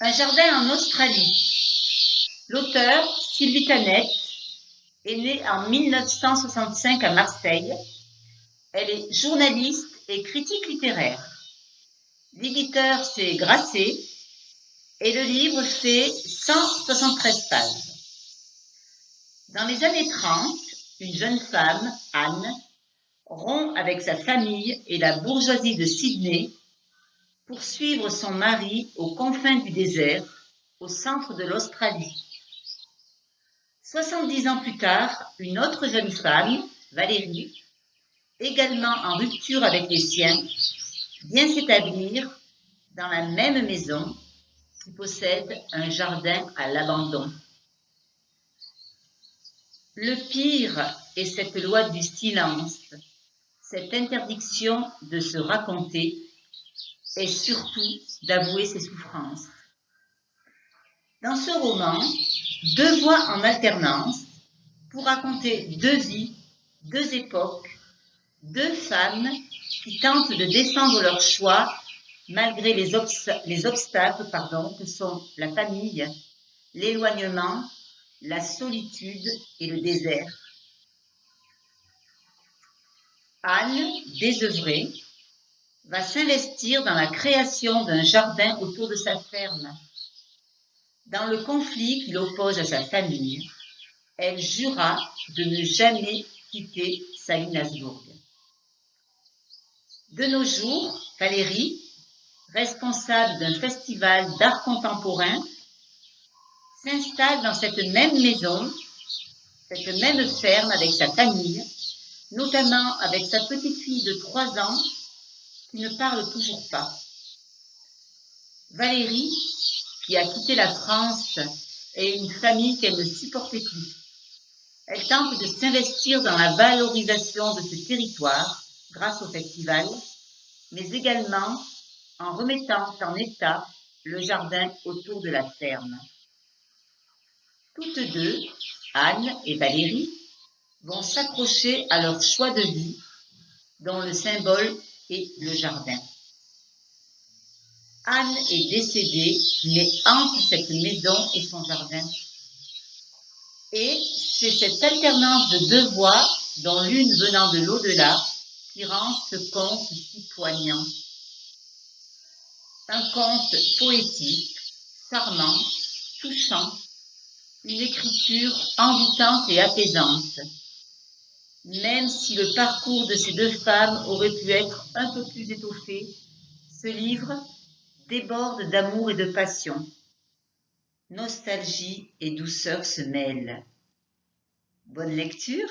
Un jardin en Australie. L'auteur, Sylvie Tanette, est née en 1965 à Marseille. Elle est journaliste et critique littéraire. L'éditeur, c'est Grasset, et le livre fait 173 pages. Dans les années 30, une jeune femme, Anne, rompt avec sa famille et la bourgeoisie de Sydney pour suivre son mari aux confins du désert, au centre de l'Australie. 70 ans plus tard, une autre jeune femme, Valérie, également en rupture avec les siens, vient s'établir dans la même maison qui possède un jardin à l'abandon. Le pire est cette loi du silence, cette interdiction de se raconter et surtout d'avouer ses souffrances. Dans ce roman, deux voix en alternance pour raconter deux vies, deux époques, deux femmes qui tentent de défendre leur choix malgré les, les obstacles pardon, que sont la famille, l'éloignement, la solitude et le désert. Anne, désœuvrée, va s'investir dans la création d'un jardin autour de sa ferme. Dans le conflit qui l'oppose à sa famille, elle jura de ne jamais quitter Salinasbourg. De nos jours, Valérie, responsable d'un festival d'art contemporain, s'installe dans cette même maison, cette même ferme avec sa famille, notamment avec sa petite fille de trois ans ne parle toujours pas. Valérie, qui a quitté la France et une famille qu'elle ne supportait plus. Elle tente de s'investir dans la valorisation de ce territoire grâce au festival, mais également en remettant en état le jardin autour de la ferme. Toutes deux, Anne et Valérie, vont s'accrocher à leur choix de vie, dont le symbole et le jardin. Anne est décédée, mais entre cette maison et son jardin. Et c'est cette alternance de deux voix, dont l'une venant de l'au-delà, qui rend ce conte si poignant. Un conte poétique, charmant, touchant, une écriture envoûtante et apaisante même si le parcours de ces deux femmes aurait pu être un peu plus étoffé, ce livre déborde d'amour et de passion. Nostalgie et douceur se mêlent. Bonne lecture